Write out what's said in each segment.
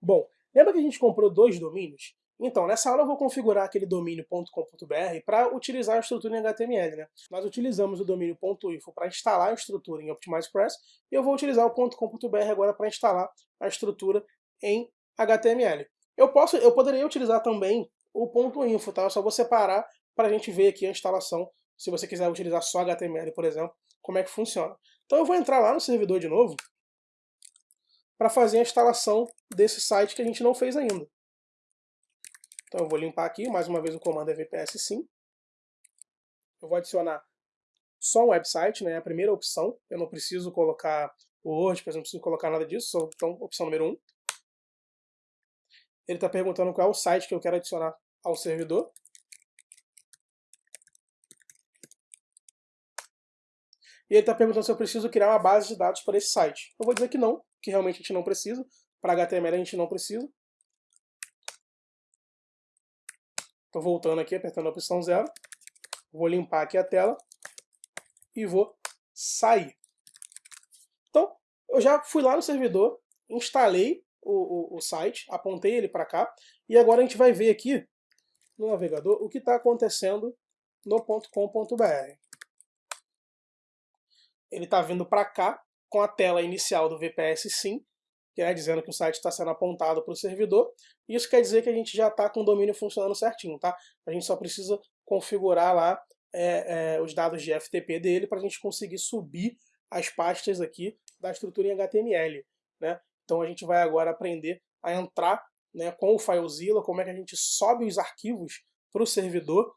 Bom, lembra que a gente comprou dois domínios? Então, nessa aula eu vou configurar aquele domínio.com.br para utilizar a estrutura em HTML. Né? Nós utilizamos o domínio .info para instalar a estrutura em OptimizePress e eu vou utilizar o .com.br agora para instalar a estrutura em HTML. Eu, posso, eu poderia utilizar também o .info, tá? Eu só vou separar para a gente ver aqui a instalação, se você quiser utilizar só HTML, por exemplo, como é que funciona. Então eu vou entrar lá no servidor de novo, para fazer a instalação desse site que a gente não fez ainda. Então eu vou limpar aqui, mais uma vez o comando é vps sim. Eu vou adicionar só um website, né, a primeira opção. Eu não preciso colocar o WordPress, não preciso colocar nada disso, então opção número 1. Um. Ele está perguntando qual é o site que eu quero adicionar ao servidor. E ele está perguntando se eu preciso criar uma base de dados para esse site. Eu vou dizer que não, que realmente a gente não precisa. Para HTML a gente não precisa. Estou voltando aqui, apertando a opção 0. Vou limpar aqui a tela e vou sair. Então, eu já fui lá no servidor, instalei o, o, o site, apontei ele para cá, e agora a gente vai ver aqui no navegador o que está acontecendo no .com.br. Ele está vindo para cá com a tela inicial do VPS Sim, que é dizendo que o site está sendo apontado para o servidor. Isso quer dizer que a gente já está com o domínio funcionando certinho, tá? A gente só precisa configurar lá é, é, os dados de FTP dele para a gente conseguir subir as pastas aqui da estrutura em HTML, né? Então a gente vai agora aprender a entrar né, com o FileZilla, como é que a gente sobe os arquivos para o servidor.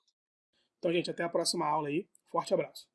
Então, gente, até a próxima aula aí. Forte abraço.